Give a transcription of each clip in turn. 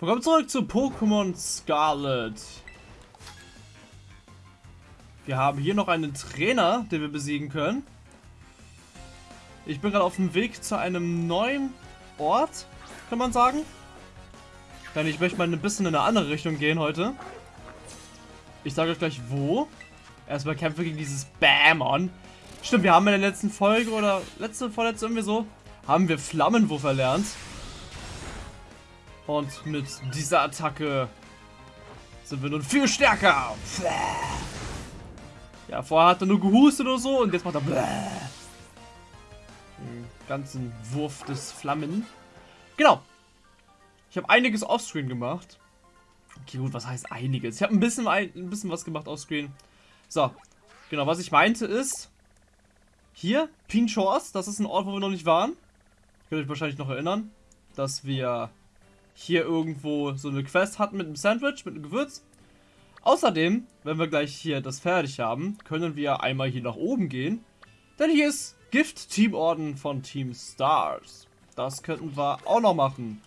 Willkommen zurück zu Pokémon Scarlet. Wir haben hier noch einen Trainer, den wir besiegen können. Ich bin gerade auf dem Weg zu einem neuen Ort, kann man sagen. Denn ich möchte mal ein bisschen in eine andere Richtung gehen heute. Ich sage euch gleich wo. Erstmal kämpfe gegen dieses Bamon. Stimmt, wir haben in der letzten Folge oder letzte, vorletzte irgendwie so, haben wir Flammenwurf erlernt. Und mit dieser Attacke sind wir nun viel stärker. Ja, vorher hat er nur gehustet oder so und jetzt macht er den ganzen Wurf des Flammen. Genau. Ich habe einiges offscreen gemacht. Okay, gut, was heißt einiges? Ich habe ein bisschen, ein bisschen was gemacht offscreen. So, genau, was ich meinte ist, hier, Pinchors, das ist ein Ort, wo wir noch nicht waren. Könnt ihr euch wahrscheinlich noch erinnern, dass wir hier irgendwo so eine Quest hatten mit einem Sandwich, mit einem Gewürz. Außerdem, wenn wir gleich hier das fertig haben, können wir einmal hier nach oben gehen. Denn hier ist Gift-Teamorden von Team Stars. Das könnten wir auch noch machen.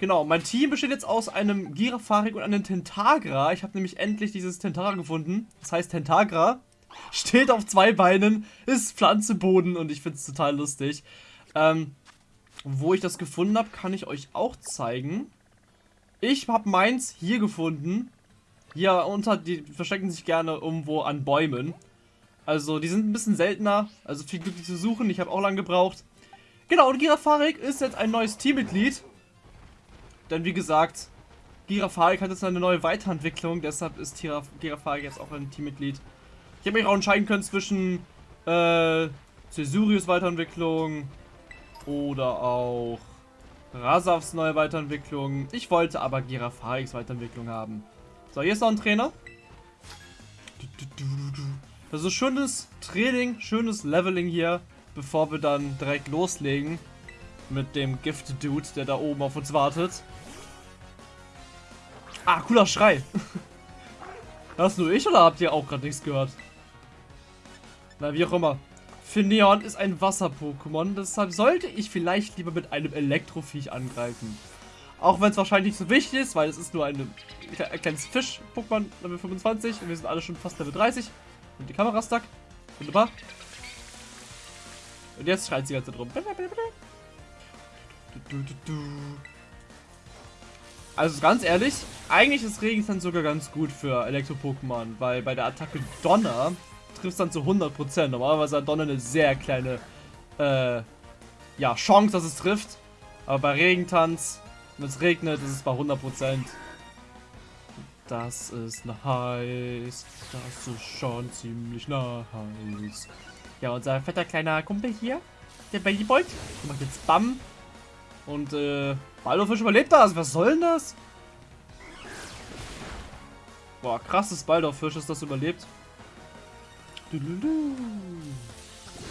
Genau, mein Team besteht jetzt aus einem Girafarik und einem Tentagra. Ich habe nämlich endlich dieses Tentagra gefunden. Das heißt Tentagra. Steht auf zwei Beinen, ist Pflanze, Boden und ich finde es total lustig. Ähm, wo ich das gefunden habe, kann ich euch auch zeigen. Ich habe meins hier gefunden. Hier unter, die verstecken sich gerne irgendwo an Bäumen. Also die sind ein bisschen seltener, also viel Glück zu suchen. Ich habe auch lange gebraucht. Genau, und Girafarik ist jetzt ein neues Teammitglied. Denn wie gesagt, Girafarik hat jetzt eine neue Weiterentwicklung, deshalb ist Girafarik jetzt auch ein Teammitglied. Ich habe mich auch entscheiden können zwischen äh, Cesurius Weiterentwicklung oder auch Rasavs neue Weiterentwicklung. Ich wollte aber Girafariks Weiterentwicklung haben. So, hier ist noch ein Trainer. Das ist schönes Training, schönes Leveling hier, bevor wir dann direkt loslegen mit dem Gift-Dude, der da oben auf uns wartet. Ah, cooler Schrei. Das nur ich oder habt ihr auch gerade nichts gehört? Na, wie auch immer. Finneon ist ein Wasser-Pokémon, deshalb sollte ich vielleicht lieber mit einem Elektroviech angreifen. Auch wenn es wahrscheinlich nicht so wichtig ist, weil es ist nur eine, ein kleines Fisch-Pokémon, Level 25 und wir sind alle schon fast Level 30. Und die Kamera stuck. Wunderbar. Und jetzt schreit sie ganze Zeit rum. Also ganz ehrlich, eigentlich ist Regensand sogar ganz gut für Elektro-Pokémon, weil bei der Attacke Donner trifft dann zu 100%. Normalerweise hat Donner eine sehr kleine äh, ja, Chance, dass es trifft. Aber bei Regentanz, wenn es regnet, ist es bei 100%. Das ist nice. Das ist schon ziemlich nice. Ja, unser fetter kleiner Kumpel hier, der Babybold, der macht jetzt Bam. Und, äh, Baldorfisch überlebt das. Was soll denn das? Boah, krasses Baldorfisch ist das überlebt.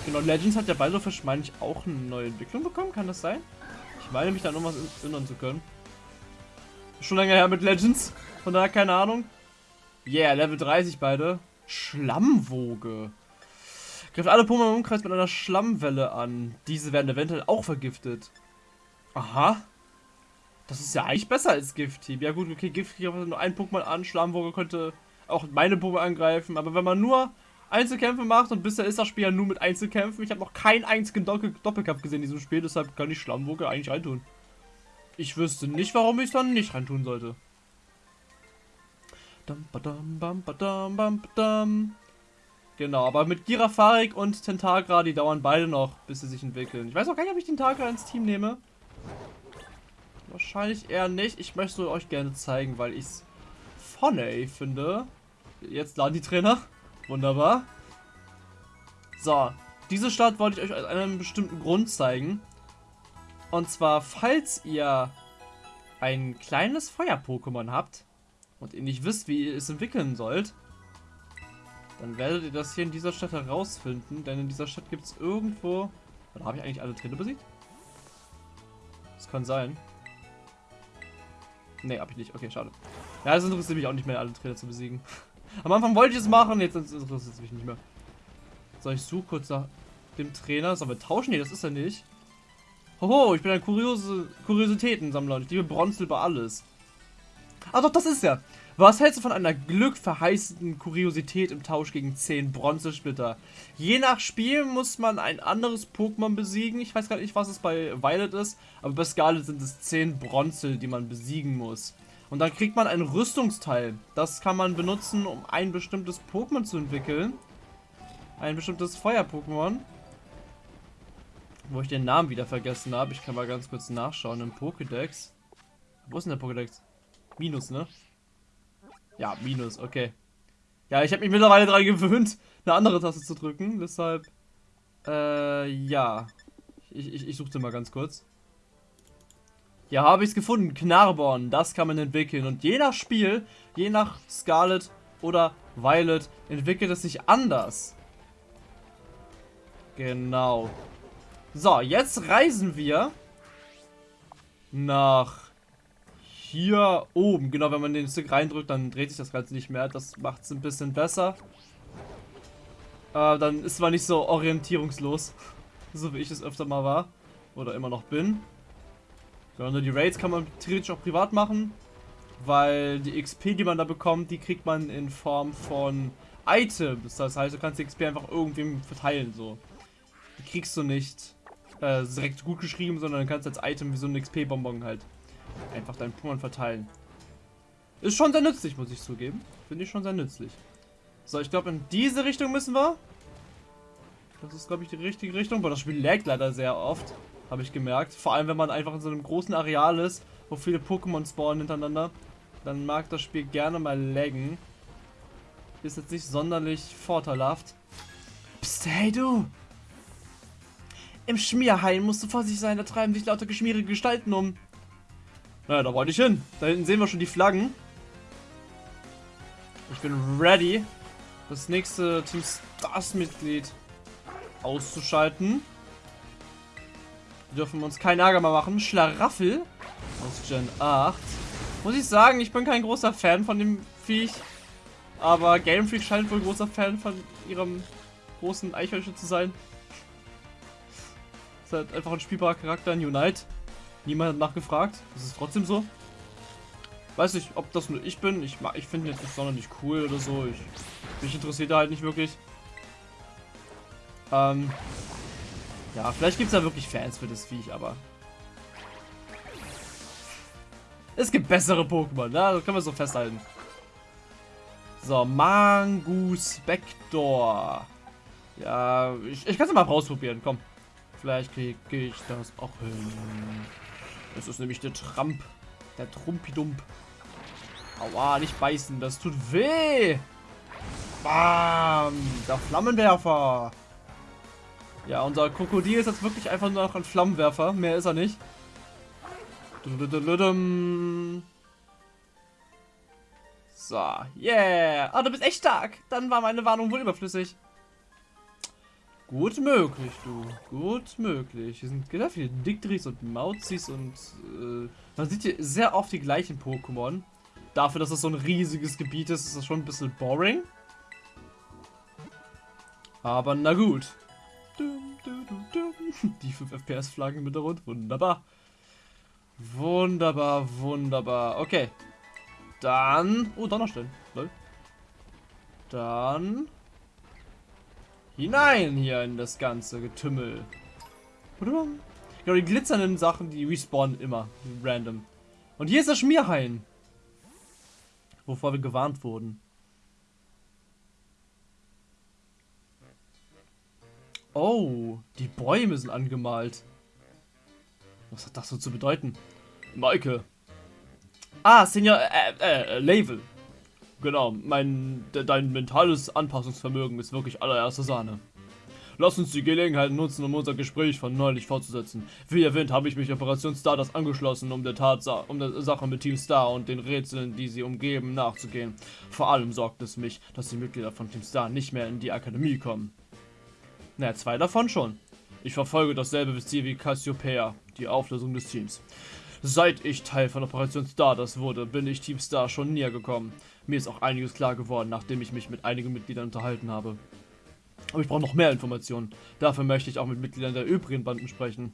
Genau, Legends hat der Baldurfisch, meine ich, auch eine neue Entwicklung bekommen. Kann das sein? Ich meine mich da noch was erinnern zu können. Schon länger her mit Legends. Von daher keine Ahnung. Yeah, Level 30 beide. Schlammwoge. Greift alle Pokémon im Umkreis mit einer Schlammwelle an. Diese werden eventuell auch vergiftet. Aha. Das ist ja eigentlich besser als Gift-Team. Ja gut, okay, Gift-Team nur ein Pokémon an. Schlammwoge könnte auch meine Pokémon angreifen. Aber wenn man nur Einzelkämpfe macht und bisher ist das Spiel ja nur mit Einzelkämpfen. Ich habe noch keinen einzigen Doppel Doppelkampf gesehen in diesem Spiel, deshalb kann ich Schlammwoge eigentlich reintun. Ich wüsste nicht, warum ich es dann nicht reintun sollte. Genau, aber mit Girafarik und Tentagra, die dauern beide noch, bis sie sich entwickeln. Ich weiß auch gar nicht, ob ich Tentagra ins Team nehme. Wahrscheinlich eher nicht. Ich möchte euch gerne zeigen, weil ich es funny finde. Jetzt laden die Trainer. Wunderbar. So, diese Stadt wollte ich euch aus einem bestimmten Grund zeigen. Und zwar, falls ihr ein kleines Feuer-Pokémon habt und ihr nicht wisst, wie ihr es entwickeln sollt, dann werdet ihr das hier in dieser Stadt herausfinden, denn in dieser Stadt gibt es irgendwo... Oder habe ich eigentlich alle Trainer besiegt? Das kann sein. Ne, habe ich nicht. Okay, schade. Ja, das interessiert mich auch nicht mehr, alle Trainer zu besiegen. Am Anfang wollte ich es machen, jetzt interessiert es mich nicht mehr. So, ich suche kurz nach dem Trainer. Sollen wir tauschen? Nee, das ist er nicht. Hoho, ich bin ein kuriose Kuriositätensammler und ich liebe Bronze über alles. Ah doch, das ist ja. Was hältst du von einer glückverheißenden Kuriosität im Tausch gegen 10 Bronzesplitter? Je nach Spiel muss man ein anderes Pokémon besiegen. Ich weiß gar nicht, was es bei Violet ist, aber bei Scarlet sind es 10 Bronze, die man besiegen muss. Und dann kriegt man ein Rüstungsteil. Das kann man benutzen, um ein bestimmtes Pokémon zu entwickeln. Ein bestimmtes Feuer-Pokémon. Wo ich den Namen wieder vergessen habe. Ich kann mal ganz kurz nachschauen im Pokédex. Wo ist denn der Pokédex? Minus, ne? Ja, Minus, okay. Ja, ich habe mich mittlerweile daran gewöhnt, eine andere Taste zu drücken. Deshalb, äh, ja. Ich, ich, ich suchte mal ganz kurz. Ja, habe ich es gefunden. Knarborn, das kann man entwickeln. Und je nach Spiel, je nach Scarlet oder Violet, entwickelt es sich anders. Genau. So, jetzt reisen wir nach hier oben. Genau, wenn man den Stick reindrückt, dann dreht sich das Ganze nicht mehr. Das macht es ein bisschen besser. Äh, dann ist man nicht so orientierungslos. so wie ich es öfter mal war. Oder immer noch bin. Genau, die Raids kann man theoretisch auch privat machen. Weil die XP, die man da bekommt, die kriegt man in Form von Items. Das heißt, du kannst die XP einfach irgendwem verteilen. so. Die kriegst du nicht äh, direkt gut geschrieben, sondern du kannst als Item wie so ein XP-Bonbon halt einfach deinen Pokémon verteilen. Ist schon sehr nützlich, muss ich zugeben. Finde ich schon sehr nützlich. So, ich glaube, in diese Richtung müssen wir. Das ist, glaube ich, die richtige Richtung. Aber das Spiel laggt leider sehr oft. Habe ich gemerkt. Vor allem, wenn man einfach in so einem großen Areal ist, wo viele Pokémon spawnen hintereinander. Dann mag das Spiel gerne mal laggen. Ist jetzt nicht sonderlich vorteilhaft. Psst, hey du! Im Schmierhain musst du vorsichtig sein, da treiben sich lauter geschmierige Gestalten um. Naja, da wollte ich hin. Da hinten sehen wir schon die Flaggen. Ich bin ready, das nächste Team Stars-Mitglied auszuschalten. Wir dürfen uns keinen Ärger mehr machen. Schlaraffel aus Gen 8. Muss ich sagen, ich bin kein großer Fan von dem Viech. Aber Game Freak scheint wohl großer Fan von ihrem großen Eichhörnchen zu sein. Ist halt einfach ein spielbarer Charakter in Unite. Niemand hat nachgefragt. Das ist trotzdem so. Weiß nicht, ob das nur ich bin. Ich, ich finde jetzt nicht sonderlich cool oder so. Ich, mich interessiert halt nicht wirklich. Ähm, ja, vielleicht gibt es da wirklich Fans für das Viech, aber... Es gibt bessere Pokémon, ne? Das können wir so festhalten. So, Mangus Spector. Ja, ich, ich kann es mal ausprobieren, komm. Vielleicht kriege ich das auch hin. Das ist nämlich der Tramp. Der Trumpidump. Aua, nicht beißen. Das tut weh. Bam. Der Flammenwerfer. Ja, unser Krokodil ist jetzt wirklich einfach nur noch ein Flammenwerfer. Mehr ist er nicht. So, yeah. Ah, du bist echt stark. Dann war meine Warnung wohl überflüssig. Gut möglich, du. Gut möglich. Hier sind sehr viele Dictris und Mauzis und äh, man sieht hier sehr oft die gleichen Pokémon. Dafür, dass es so ein riesiges Gebiet ist, ist das schon ein bisschen boring. Aber na gut. Die 5 FPS-Flaggen mit der Rund. Wunderbar. Wunderbar, wunderbar. Okay. Dann... Oh, Donnerstellen. Dann hinein hier in das ganze Getümmel. Genau, die glitzernden Sachen, die respawnen immer. Random. Und hier ist das Schmierhain. Wovor wir gewarnt wurden. Oh, die Bäume sind angemalt. Was hat das so zu bedeuten? Maike. Ah, Senior, äh, äh, Level. Genau, mein, de, dein mentales Anpassungsvermögen ist wirklich allererste Sahne. Lass uns die Gelegenheit nutzen, um unser Gespräch von neulich fortzusetzen. Wie erwähnt, habe ich mich Operation Stardust angeschlossen, um der, Tatsache, um der Sache mit Team Star und den Rätseln, die sie umgeben, nachzugehen. Vor allem sorgt es mich, dass die Mitglieder von Team Star nicht mehr in die Akademie kommen. Naja, zwei davon schon. Ich verfolge dasselbe Ziel wie Cassiopeia, die Auflösung des Teams. Seit ich Teil von Operation Stardust wurde, bin ich Team Star schon näher gekommen. Mir ist auch einiges klar geworden, nachdem ich mich mit einigen Mitgliedern unterhalten habe. Aber ich brauche noch mehr Informationen. Dafür möchte ich auch mit Mitgliedern der übrigen Banden sprechen.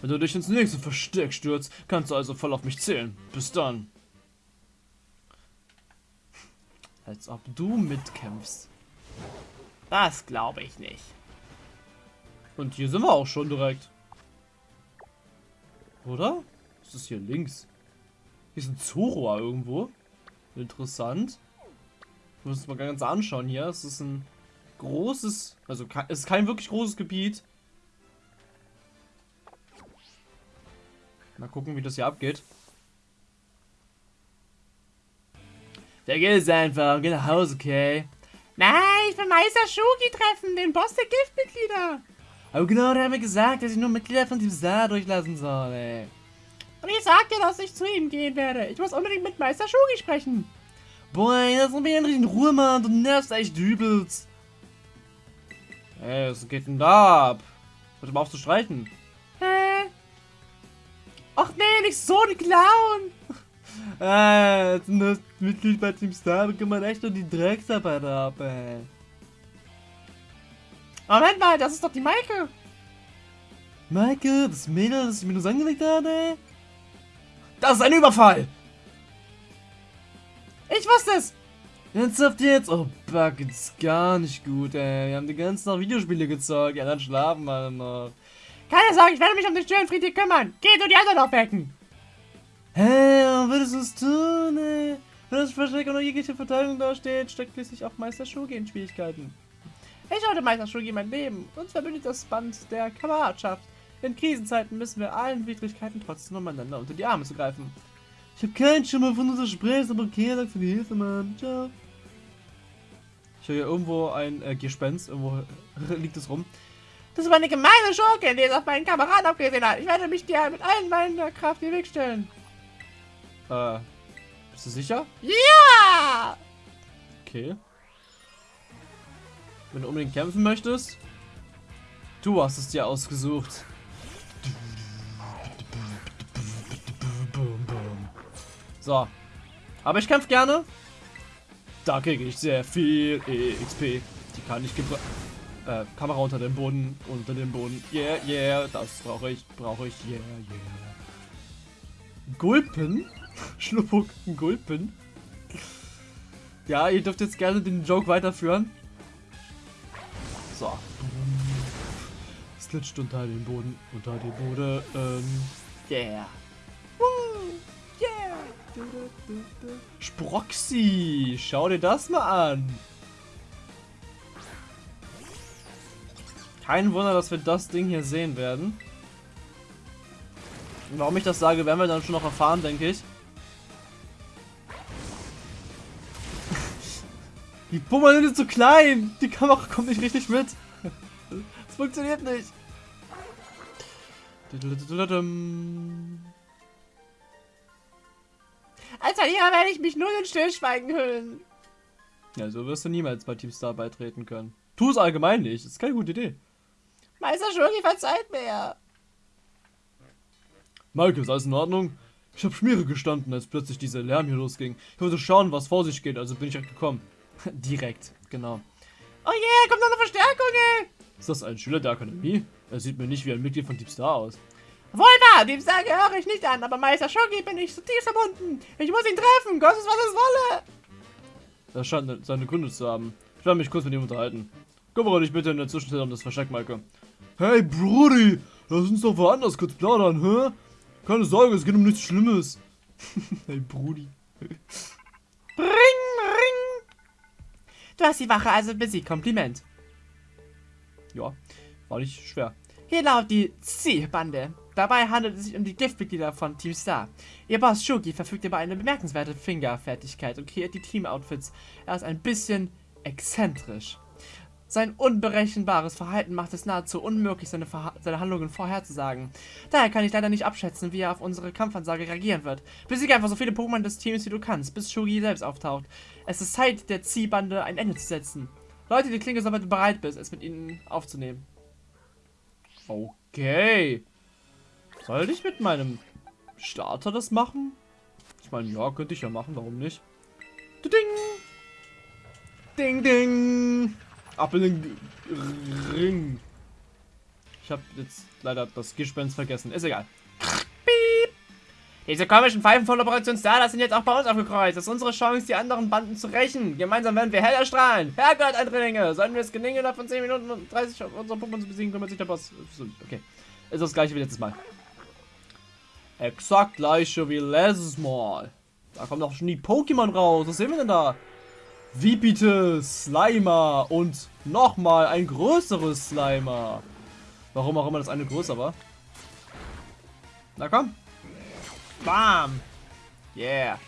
Wenn du dich ins nächste Versteck stürzt, kannst du also voll auf mich zählen. Bis dann. Als ob du mitkämpfst. Das glaube ich nicht. Und hier sind wir auch schon direkt. Oder? Was ist hier links? Hier ist ein Zoroa irgendwo. Interessant. Ich muss es mal ganz anschauen hier. Es ist ein großes, also es ist kein wirklich großes Gebiet. Mal gucken, wie das hier abgeht. Vergiss einfach, geh nach Hause, okay? Nein, ich will Meister Shugi treffen, den Boss der Giftmitglieder. Aber genau, der hat mir gesagt, dass ich nur Mitglieder von diesem Saar durchlassen soll, ey. Und ich sagte, dass ich zu ihm gehen werde. Ich muss unbedingt mit Meister Shugi sprechen. Boy, das ist mir endlich in Ruhe, Mann. Du nervst echt übelst. Ey, was geht denn da ab? Hört mal auf zu streiten. Hä? Ach nee, nicht so ein Clown. äh, das Mitglied bei Team Star kann man echt nur die Drecksarbeit ab, ey. Moment mal, das ist doch die Maike. Maike, das Mädel, das ich mir nur angelegt habe, Das ist ein Überfall! Ich wusste es! Ernsthaft jetzt? Oh, Bug, ist gar nicht gut, ey. Wir haben die ganzen Tag Videospiele gezeigt. Ja, dann schlafen wir noch. Keine Sorge, ich werde mich um den Störenfried kümmern. Geh du die anderen aufwecken. Hä, hey, würdest du es tun, ey? Wenn das Versteck und jegliche Verteidigung dasteht, steckt schließlich auch Meister Shogi in Schwierigkeiten. Ich wollte Meister Shogi mein Leben. Uns verbindet das Band der Kameradschaft. In Krisenzeiten müssen wir allen Widrigkeiten trotzdem umeinander unter die Arme zu greifen. Ich habe keinen Schimmer von unser Gespräch, aber okay, danke für die Hilfe, Mann. Ciao. Ich höre hier irgendwo ein äh, Gespenst, irgendwo liegt es rum. Das war eine gemeine Schurke, die es auf meinen Kameraden abgesehen hat. Ich werde mich dir mit allen meiner Kraft in den Weg stellen. Äh, bist du sicher? Ja! Okay. Wenn du unbedingt kämpfen möchtest, du hast es dir ausgesucht. So. Aber ich kämpfe gerne. Da kriege ich sehr viel EXP. Die kann ich gebrauchen. Äh, Kamera unter dem Boden, unter dem Boden. Yeah, yeah, das brauche ich, brauche ich, yeah, yeah. Gulpen? Schluppuk, Gulpen? Ja, ihr dürft jetzt gerne den Joke weiterführen. So. Es glitscht unter den Boden, unter den Boden. Ähm, yeah. Sproxy, schau dir das mal an. Kein Wunder, dass wir das Ding hier sehen werden. Warum ich das sage, werden wir dann schon noch erfahren, denke ich. Die Pummer sind zu klein. Die Kamera kommt nicht richtig mit. Das funktioniert nicht. Als Verlierer werde ich mich nur in Stillschweigen hüllen. Ja, so wirst du niemals bei Team Star beitreten können. Tu es allgemein nicht. Das ist keine gute Idee. Meister Schurgi verzeiht mir. Maike, ist alles in Ordnung? Ich habe Schmiere gestanden, als plötzlich dieser Lärm hier losging. Ich wollte schauen, was vor sich geht, also bin ich direkt gekommen. direkt, genau. Oh yeah, kommt noch eine Verstärkung, ey! Ist das ein Schüler der Akademie? Er sieht mir nicht wie ein Mitglied von Deep Star aus. Wohl wahr, Deep Star gehöre ich nicht an, aber Meister Shogi bin ich zutiefst verbunden. Ich muss ihn treffen, kostet was es wolle. Er scheint seine Gründe zu haben. Ich werde mich kurz mit ihm unterhalten. Kümmere dich bitte in der Zwischenzeit um das Versteck, Maike. Hey, Brudi, lass uns doch woanders kurz plaudern, hä? Keine Sorge, es geht um nichts Schlimmes. hey, Brudi. Du hast die Wache also besiegt. Kompliment. Ja, war nicht schwer. Hier lautet die C-Bande. Dabei handelt es sich um die Giftmitglieder von Team Star. Ihr Boss Shugi verfügt über eine bemerkenswerte Fingerfertigkeit und kreiert die Team-Outfits. Er ist ein bisschen exzentrisch. Sein unberechenbares Verhalten macht es nahezu unmöglich, seine, seine, Handlungen vorherzusagen. Daher kann ich leider nicht abschätzen, wie er auf unsere Kampfansage reagieren wird. Besiege einfach so viele Pokémon des Teams, wie du kannst, bis Shugi selbst auftaucht. Es ist Zeit, der Ziehbande ein Ende zu setzen. Leute, die Klinge, sobald du bereit bist, es mit ihnen aufzunehmen. Okay. Soll ich mit meinem Starter das machen? Ich meine, ja, könnte ich ja machen, warum nicht? Ding! Ding, ding! Ab in den Ring. Ich habe jetzt leider das Gespenst vergessen. Ist egal. Diese komischen Pfeifen von Operation Stardust sind jetzt auch bei uns aufgekreuzt. Das ist unsere Chance, die anderen Banden zu rächen. Gemeinsam werden wir hell erstrahlen. Herrgott, Eindringlinge! Sollten wir es gelingen, innerhalb von 10 Minuten und 30 unsere Pokémon zu besiegen, kümmert sich der Boss. Okay. Ist das gleiche wie letztes Mal. Exakt gleiche wie letztes Mal. Da kommen doch schon die Pokémon raus. Was sehen wir denn da? Vipite, Slimer und nochmal ein größeres Slimer. Warum auch immer das eine größer war. Na komm. Bam. Yeah.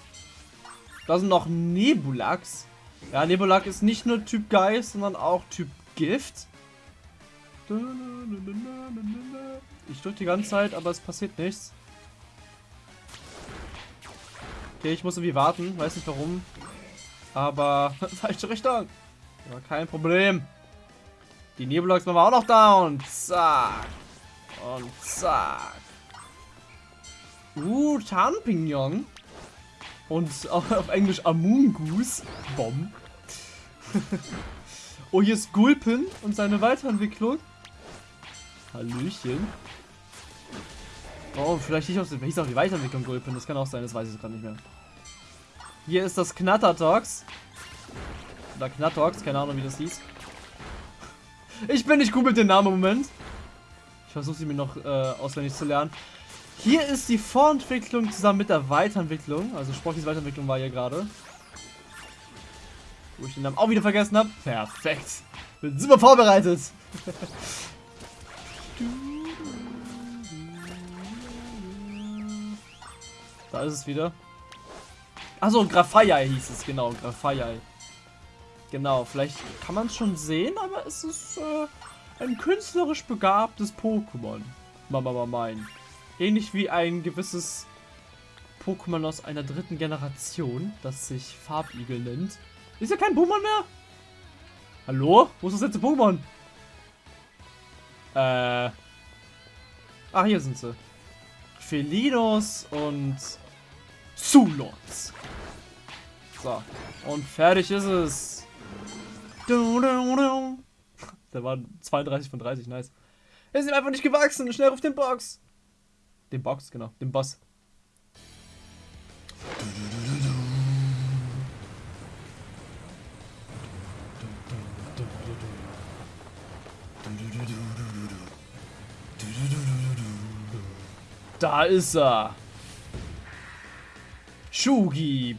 Da sind noch Nebulax. Ja, Nebulax ist nicht nur Typ Geist, sondern auch Typ Gift. Ich drücke die ganze Zeit, aber es passiert nichts. Okay, ich muss irgendwie warten. Weiß nicht warum. Aber falsche Richtung. Aber kein Problem. Die Nebulax machen wir auch noch down. Zack. Und zack. Uh, Tarnpignon. Und auf Englisch Amungus. Bomb. oh, hier ist Gulpin und seine Weiterentwicklung. Hallöchen. Oh, vielleicht nicht aus dem. Hieß auch die Weiterentwicklung Gulpin. Das kann auch sein, das weiß ich gerade nicht mehr. Hier ist das Knattertox. Oder Knattox, keine Ahnung, wie das hieß. Ich bin nicht gut mit dem Namen im Moment. Ich versuche sie mir noch äh, auswendig zu lernen. Hier ist die Vorentwicklung zusammen mit der Weiterentwicklung. Also Sportys Weiterentwicklung war hier gerade. Wo ich den Namen auch wieder vergessen habe. Perfekt. Bin super vorbereitet. da ist es wieder. Achso, Grafaiai hieß es, genau. Grafaiai. Genau, vielleicht kann man es schon sehen, aber es ist äh, ein künstlerisch begabtes Pokémon. Mama mein. Ähnlich wie ein gewisses Pokémon aus einer dritten Generation, das sich Farbigel nennt. Ist ja kein Pokémon mehr? Hallo? Wo ist das letzte Pokémon? Äh. Ach, hier sind sie. Felinos und Zulons. So. Und fertig ist es. Der war 32 von 30, nice. Er ist ihm einfach nicht gewachsen. Schnell auf den Box. Den Box, genau. Den Boss. Da ist er. Shugi.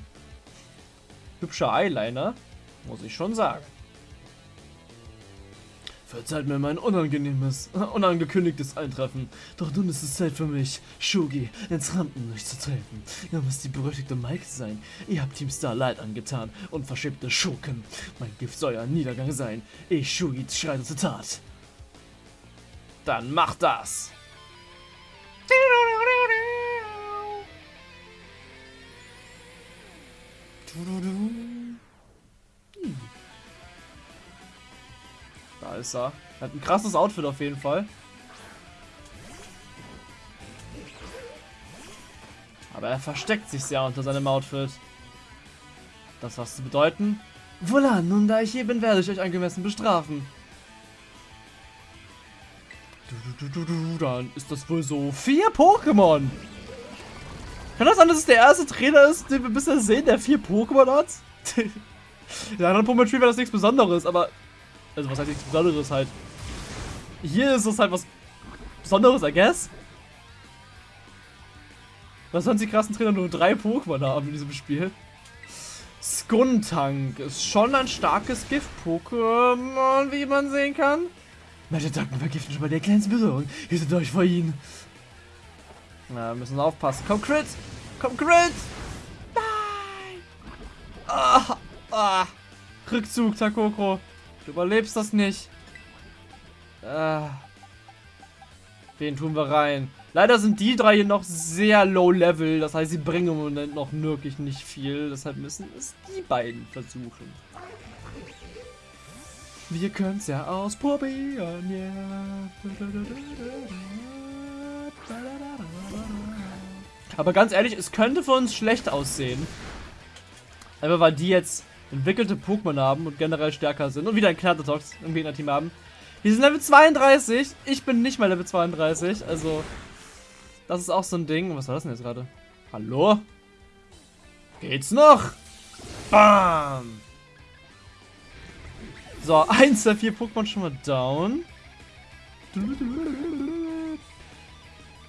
Hübscher Eyeliner, muss ich schon sagen. Verzeiht mir mein unangenehmes, unangekündigtes Eintreffen. Doch nun ist es Zeit für mich, Shugi, ins Rampenlicht zu treten. Ihr müsst die berüchtigte Mike sein. Ihr habt Team Star Leid angetan und verschiebte Schurken. Mein Gift soll euer Niedergang sein. Ich, Shugi, schreite zur Tat. Dann macht das! Da ist er. Er hat ein krasses Outfit auf jeden Fall. Aber er versteckt sich sehr unter seinem Outfit. Das was zu bedeuten? Wohlan, nun da ich hier bin, werde ich euch angemessen bestrafen. Dann ist das wohl so vier Pokémon. Kann das sein, dass es der erste Trainer ist, den wir bisher sehen, der vier Pokémon hat? In anderen Pokémon-Spielen wäre das nichts Besonderes, aber... Also was heißt nichts Besonderes halt? Hier ist es halt was Besonderes, I guess. Was sonst die krassen Trainer nur drei Pokémon haben in diesem Spiel. Skuntank ist schon ein starkes Gift-Pokémon, wie man sehen kann. Meine Attacken vergiften schon bei der kleinsten Berührung. Seid euch vor ihnen. Na, müssen aufpassen. Komm, Crit! Komm, Crit! Nein! Ah, ah. Rückzug, Takoko. Du überlebst das nicht. Ah. Wen tun wir rein? Leider sind die drei hier noch sehr low level. Das heißt, sie bringen im Moment noch wirklich nicht viel. Deshalb müssen es die beiden versuchen. Wir können es ja ausprobieren, yeah. Aber ganz ehrlich, es könnte für uns schlecht aussehen. Einfach weil die jetzt entwickelte Pokémon haben und generell stärker sind und wieder ein Knattertox im Gegnerteam haben. Die sind Level 32. Ich bin nicht mal Level 32. Also, das ist auch so ein Ding. Was war das denn jetzt gerade? Hallo? Geht's noch? Bam! So, eins der vier Pokémon schon mal down.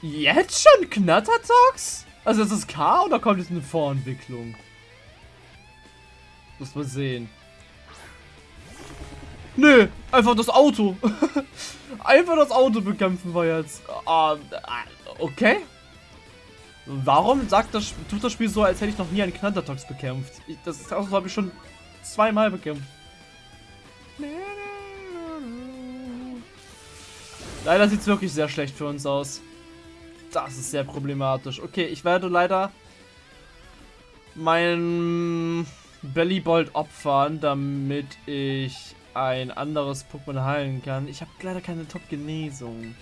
Jetzt schon Knattertox? Also ist es K oder kommt es eine Vorentwicklung? Muss man sehen. Nö, einfach das Auto. einfach das Auto bekämpfen wir jetzt. Uh, okay. Warum sagt das, tut das Spiel so, als hätte ich noch nie einen Knattertox bekämpft? Ich, das Auto habe ich schon zweimal bekämpft. Leider sieht es wirklich sehr schlecht für uns aus. Das ist sehr problematisch. Okay, ich werde leider mein Bellybolt opfern, damit ich ein anderes Pokémon heilen kann. Ich habe leider keine Top-Genesung.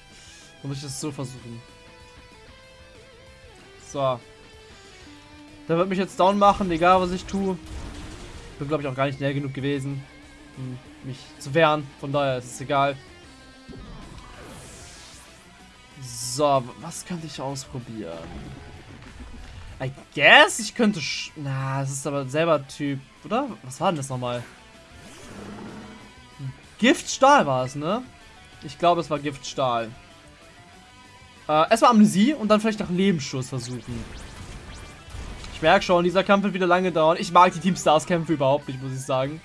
Dann muss ich das so versuchen. So. Der wird mich jetzt down machen, egal was ich tue. Bin, glaube ich, auch gar nicht näher genug gewesen, um mich zu wehren. Von daher ist es egal. So, was könnte ich ausprobieren? I guess, ich könnte... Na, es ist aber selber Typ, oder? Was war denn das nochmal? Giftstahl war es, ne? Ich glaube, es war Giftstahl. Äh, erstmal Amnesie und dann vielleicht nach Lebensschuss versuchen. Ich merke schon, dieser Kampf wird wieder lange dauern. Ich mag die Team Stars Kämpfe überhaupt nicht, muss ich sagen.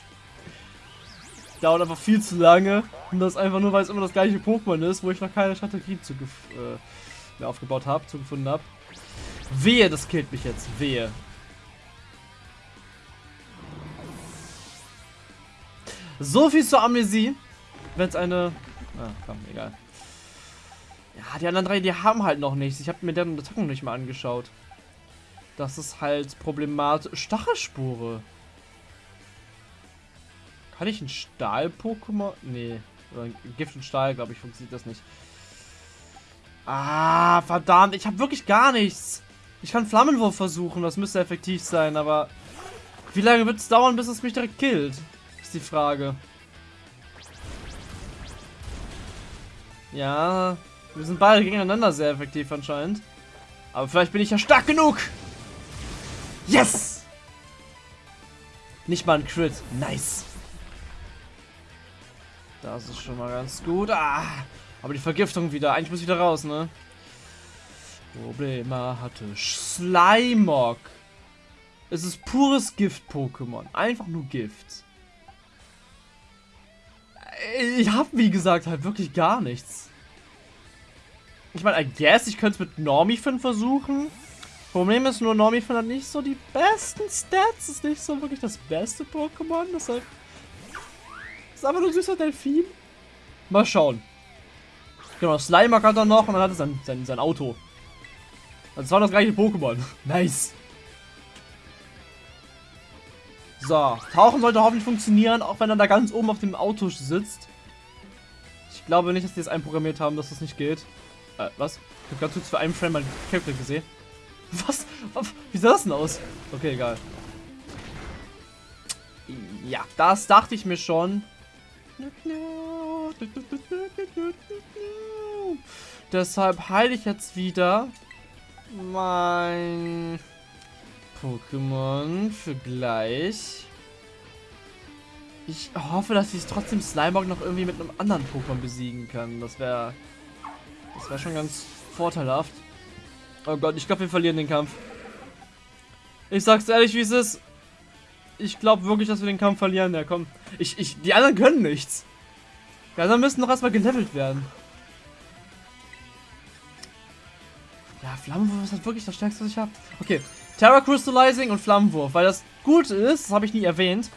Dauert einfach viel zu lange. Und das einfach nur, weil es immer das gleiche Pokémon ist, wo ich noch keine Strategie zu, äh, aufgebaut habe, zugefunden habe. Wehe, das killt mich jetzt. Wehe. So viel zur Amnesie. Wenn es eine... Ah, komm, egal. Ja, die anderen drei, die haben halt noch nichts. Ich habe mir deren Attacken nicht mal angeschaut. Das ist halt problematisch. Stachelspure. Kann ich ein Stahl-Pokémon? Nee. Gift und Stahl, glaube ich, funktioniert das nicht. Ah, verdammt. Ich habe wirklich gar nichts. Ich kann Flammenwurf versuchen. Das müsste effektiv sein, aber... Wie lange wird es dauern, bis es mich direkt killt? Ist die Frage. Ja, wir sind beide gegeneinander sehr effektiv anscheinend. Aber vielleicht bin ich ja stark genug. Yes! Nicht mal ein Crit. Nice. Das ist schon mal ganz gut. Ah, aber die Vergiftung wieder. Eigentlich muss ich wieder raus, ne? Probleme hatte Slimog. Es ist pures Gift-Pokémon. Einfach nur Gift. Ich habe, wie gesagt, halt wirklich gar nichts. Ich meine, I guess, ich könnte es mit Normifin versuchen. Problem ist nur, Normifin hat nicht so die besten Stats. Ist nicht so wirklich das beste Pokémon. Deshalb ist einfach nur ein süßer Delfin. Mal schauen. Genau, Slimer hat er noch und dann hat er sein, sein, sein Auto. Das war das gleiche Pokémon. Nice. So, Tauchen sollte hoffentlich funktionieren, auch wenn er da ganz oben auf dem Auto sitzt. Ich glaube nicht, dass die es einprogrammiert haben, dass das nicht geht. Äh, was? Ich habe kurz für einen Frame mein Character gesehen. Was? Wie sah das denn aus? Okay, egal. Ja, das dachte ich mir schon. Deshalb heile ich jetzt wieder mein Pokémon für gleich. Ich hoffe, dass ich es trotzdem Slimeog noch irgendwie mit einem anderen Pokémon besiegen kann. Das wäre das wäre schon ganz vorteilhaft. Oh Gott, ich glaube, wir verlieren den Kampf. Ich sag's ehrlich, wie es ist. Ich glaube wirklich, dass wir den Kampf verlieren. Ja, komm. Ich, ich, die anderen können nichts. Die anderen müssen noch erstmal gelevelt werden. Ja, Flammenwurf ist halt wirklich das Stärkste, was ich habe. Okay, Terra Crystallizing und Flammenwurf. Weil das gut ist, das habe ich nie erwähnt.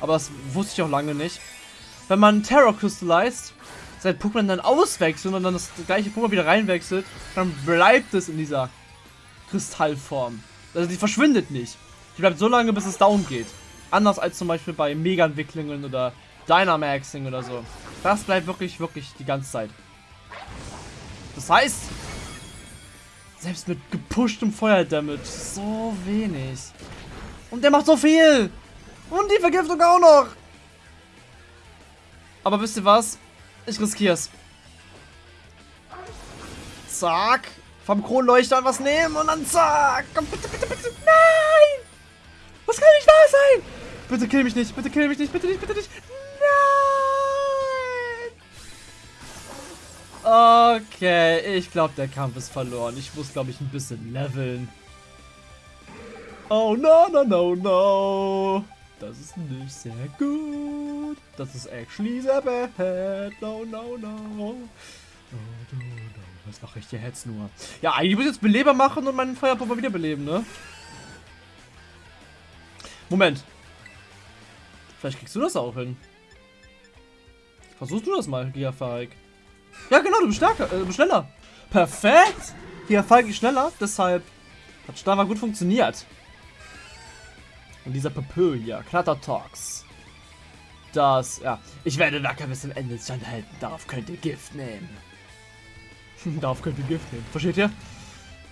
Aber das wusste ich auch lange nicht. Wenn man Terra Crystallized, sein Pokémon dann auswechselt und dann das gleiche Pokémon wieder reinwechselt, dann bleibt es in dieser Kristallform. Also die verschwindet nicht. Die bleibt so lange, bis es down geht. Anders als zum Beispiel bei Mega-Entwicklungen oder Dynamaxing oder so. Das bleibt wirklich, wirklich die ganze Zeit. Das heißt, selbst mit gepushtem Feuerdamage so wenig. Und der macht so viel. Und die Vergiftung auch noch. Aber wisst ihr was? Ich riskier's. Zack. vom Kronleuchter was nehmen und dann zack. Bitte, bitte, bitte. Nein! Das kann nicht wahr sein! Bitte kill mich nicht, bitte kill mich nicht, bitte nicht, bitte nicht. Nein! Okay, ich glaube, der Kampf ist verloren. Ich muss, glaube ich, ein bisschen leveln. Oh, no, no, no, no. Das ist nicht sehr gut. Das ist actually sehr bad. No, no, no. No, no, no. Was mache ich hier jetzt nur? Ja, eigentlich muss ich jetzt Beleber machen und meinen Feuerpuffer wiederbeleben, ne? Moment. Vielleicht kriegst du das auch hin. Versuchst du das mal, Giafalk. Ja, genau, du bist stärker, äh, du bist schneller. Perfekt. Giafalk ist schneller, deshalb hat Stava gut funktioniert. Und dieser Papö hier, Talks. Das, ja, ich werde Wacker bis zum Ende standhalten. Darauf könnt ihr Gift nehmen. Darauf könnt ihr Gift nehmen. Versteht ihr?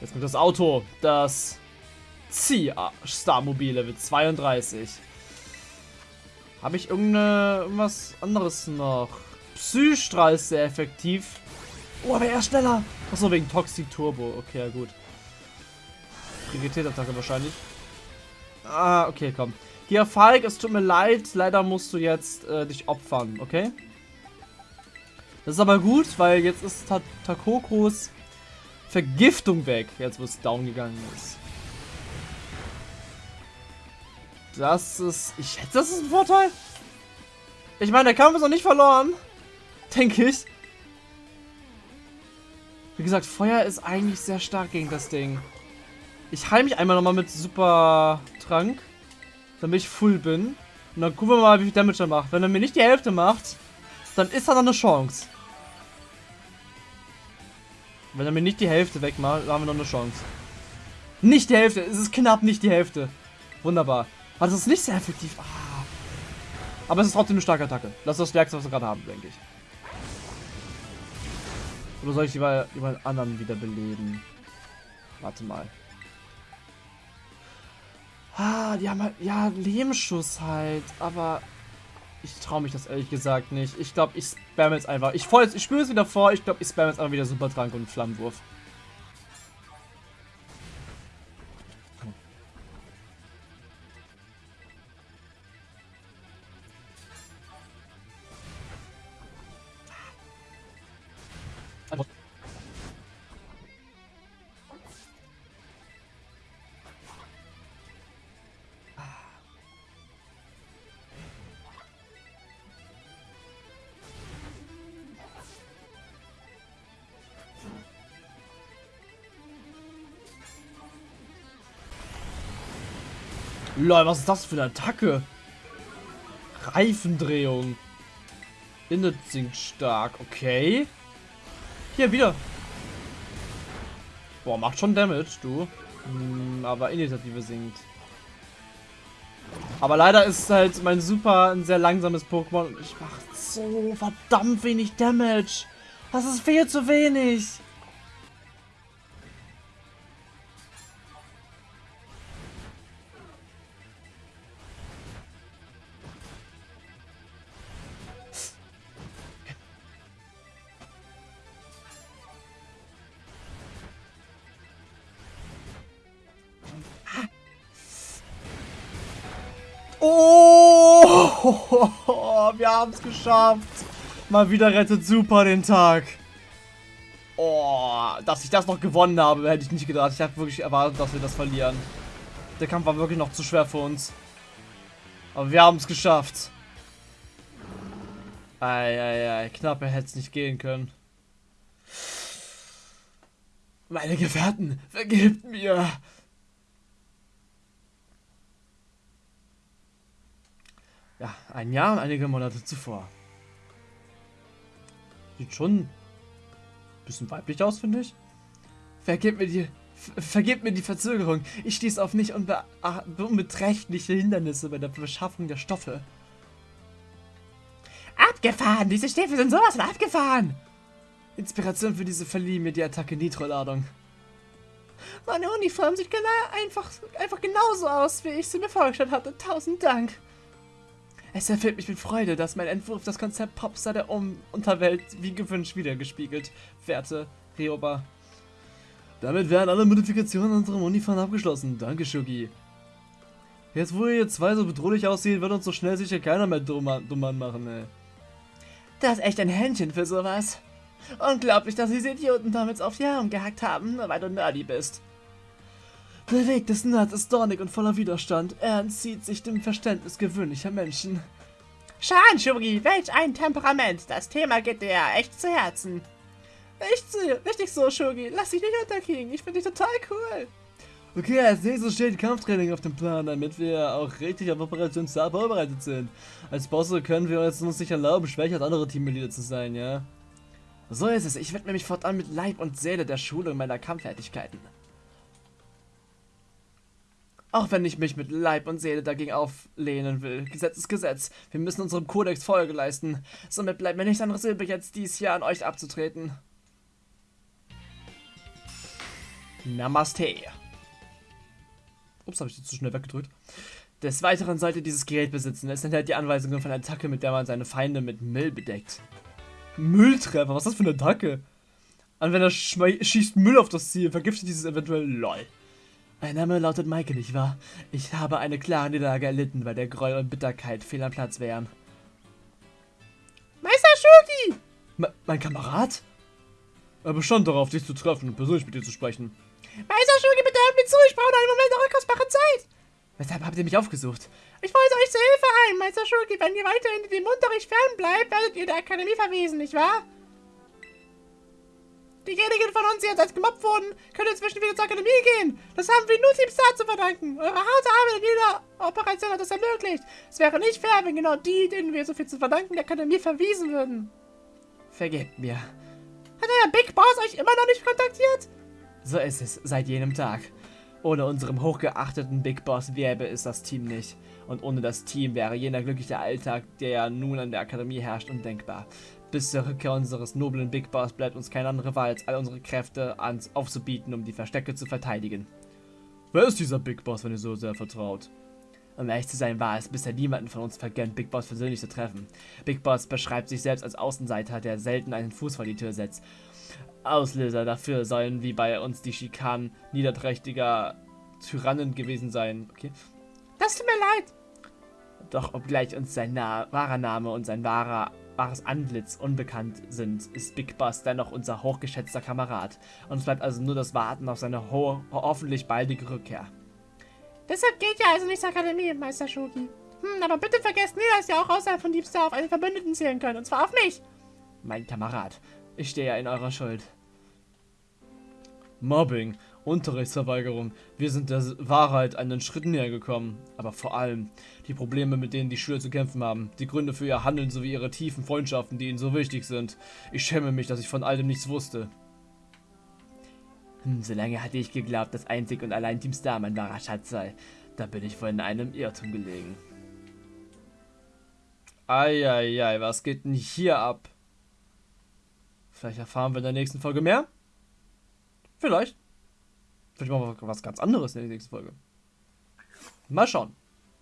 Jetzt kommt das Auto. Das Zieh-Star-Mobil Level 32. Habe ich irgendwas anderes noch? Psystrahl ist sehr effektiv. Oh, aber er ist schneller. Achso, wegen Toxic Turbo. Okay, ja gut. Priorität-Attacke wahrscheinlich. Ah, okay, komm. Hier, Falk, es tut mir leid. Leider musst du jetzt äh, dich opfern, okay? Das ist aber gut, weil jetzt ist Ta Takokos Vergiftung weg. Jetzt, wo es down gegangen ist. Das ist... Ich schätze, das ist ein Vorteil. Ich meine, der Kampf ist noch nicht verloren. Denke ich. Wie gesagt, Feuer ist eigentlich sehr stark gegen das Ding. Ich heile mich einmal nochmal mit Super Trank. Damit ich full bin. Und dann gucken wir mal, wie viel Damage er macht. Wenn er mir nicht die Hälfte macht, dann ist er noch eine Chance. Wenn er mir nicht die Hälfte wegmacht, haben wir noch eine Chance. Nicht die Hälfte. Es ist knapp nicht die Hälfte. Wunderbar. Aber das ist nicht sehr effektiv. Ah. Aber es ist trotzdem eine starke Attacke. Das ist das Stärkste, was wir gerade haben, denke ich. Oder soll ich lieber jemand anderen wiederbeleben? Warte mal. Ah, die haben halt, ja, Lebensschuss halt, aber ich traue mich das ehrlich gesagt nicht. Ich glaube, ich spam jetzt einfach. Ich, ich spüre es wieder vor. Ich glaube, ich spam jetzt einfach wieder Supertrank und Flammenwurf. Lol, was ist das für eine Attacke? Reifendrehung. Innet sinkt stark. Okay. Hier, wieder. Boah, macht schon Damage, du. Hm, aber Initiative sinkt. Aber leider ist halt mein Super ein sehr langsames Pokémon und ich mache so verdammt wenig Damage. Das ist viel zu wenig. Es geschafft. Mal wieder rettet Super den Tag. Oh, dass ich das noch gewonnen habe, hätte ich nicht gedacht. Ich habe wirklich erwartet, dass wir das verlieren. Der Kampf war wirklich noch zu schwer für uns. Aber wir haben es geschafft. Eieiei, knapper hätte es nicht gehen können. Meine Gefährten, vergebt mir. Ja, ein Jahr und einige Monate zuvor. Sieht schon ein bisschen weiblich aus, finde ich. Vergebt mir die, vergebt mir die Verzögerung. Ich stieß auf nicht unbe unbeträchtliche Hindernisse bei der Beschaffung der Stoffe. Abgefahren! Diese Stiefel sind sowas von abgefahren! Inspiration für diese verlieh mir die Attacke Nitro-Ladung. Meine Uniform sieht genau, einfach, einfach genauso aus, wie ich sie mir vorgestellt hatte. Tausend Dank. Es erfüllt mich mit Freude, dass mein Entwurf das Konzept Popstar der um Unterwelt wie gewünscht wiedergespiegelt, werte Rioba. Damit werden alle Modifikationen unserer Unifan abgeschlossen. Danke, Shugi. Jetzt, wo ihr zwei so bedrohlich aussehen, wird uns so schnell sicher keiner mehr dumm machen, ey. Das ist echt ein Händchen für sowas. Unglaublich, dass diese Idioten damals auf die Arme gehackt haben, nur weil du nerdy bist. Der Weg des Nerds ist dornig und voller Widerstand. Er entzieht sich dem Verständnis gewöhnlicher Menschen. Schan, Shuri, welch ein Temperament. Das Thema geht dir ja echt zu Herzen. Echt richtig so, Shuri. Lass dich nicht unterkriegen. Ich finde dich total cool. Okay, als nächstes steht Kampftraining auf dem Plan, damit wir auch richtig auf Operation Star vorbereitet sind. Als Bosse können wir uns nicht erlauben, schwächer als andere Teammitglieder zu sein, ja? So ist es. Ich widme mich fortan mit Leib und Seele der Schulung meiner Kampffertigkeiten. Auch wenn ich mich mit Leib und Seele dagegen auflehnen will. Gesetz ist Gesetz. Wir müssen unserem Kodex Folge leisten. Somit bleibt mir nichts anderes übrig, jetzt dies hier an euch abzutreten. Namaste. Ups, habe ich das zu schnell weggedrückt. Des Weiteren sollte dieses Gerät besitzen. Es enthält die Anweisungen von einer Attacke, mit der man seine Feinde mit Müll bedeckt. Mülltreffer? Was ist das für eine Attacke? Anwender schießt Müll auf das Ziel, vergiftet dieses eventuell LOL. Mein Name lautet Maike, nicht wahr? Ich habe eine klare Niederlage erlitten, weil der Gräuel und Bitterkeit fehl am Platz wären. Meister Shuki! Me mein Kamerad? Er bestand darauf, dich zu treffen und persönlich mit dir zu sprechen. Meister Shuki, bitte hört mir zu, ich brauche einen Moment eure kostbare Zeit! Weshalb habt ihr mich aufgesucht? Ich wollte euch zur Hilfe ein, Meister Shuki. Wenn ihr weiterhin dem Unterricht fernbleibt, werdet ihr der Akademie verwiesen, nicht wahr? Diejenigen von uns, die jetzt als gemobbt wurden, können inzwischen wieder zur Akademie gehen. Das haben wir nur Team Star zu verdanken. Eure harte Arbeit in jeder Operation hat das ermöglicht. Es wäre nicht fair, wenn genau die, denen wir so viel zu verdanken, der Akademie verwiesen würden. Vergebt mir. Hat euer Big Boss euch immer noch nicht kontaktiert? So ist es, seit jenem Tag. Ohne unserem hochgeachteten Big Boss gäbe es das Team nicht. Und ohne das Team wäre jener glückliche Alltag, der ja nun an der Akademie herrscht, undenkbar. Bis zur Rückkehr unseres noblen Big Boss bleibt uns keine andere Wahl, als all unsere Kräfte ans aufzubieten, um die Verstecke zu verteidigen. Wer ist dieser Big Boss, wenn ihr so sehr vertraut? Um ehrlich zu sein, war es bisher niemanden von uns vergönnt, Big Boss persönlich zu treffen. Big Boss beschreibt sich selbst als Außenseiter, der selten einen Fuß vor die Tür setzt. Auslöser dafür sollen wie bei uns die Schikanen niederträchtiger Tyrannen gewesen sein. Okay. Das tut mir leid. Doch obgleich uns sein Na wahrer Name und sein wahrer wahres Antlitz unbekannt sind, ist Big Boss dennoch unser hochgeschätzter Kamerad. Uns bleibt also nur das Warten auf seine ho hoffentlich baldige Rückkehr. Deshalb geht ja also nicht zur Akademie, Meister Shuki. Hm, aber bitte vergesst nie, dass ihr auch außerhalb von Deep Star auf einen Verbündeten zählen könnt, und zwar auf mich. Mein Kamerad, ich stehe ja in eurer Schuld. Mobbing, Unterrichtsverweigerung. Wir sind der Wahrheit einen Schritt näher gekommen. Aber vor allem die Probleme, mit denen die Schüler zu kämpfen haben. Die Gründe für ihr Handeln sowie ihre tiefen Freundschaften, die ihnen so wichtig sind. Ich schäme mich, dass ich von all dem nichts wusste. Hm, solange hatte ich geglaubt, dass einzig und allein Team Star mein wahrer Schatz sei. Da bin ich wohl in einem Irrtum gelegen. Eieiei, was geht denn hier ab? Vielleicht erfahren wir in der nächsten Folge mehr? Vielleicht. Vielleicht machen wir was ganz anderes in der nächsten Folge. Mal schauen.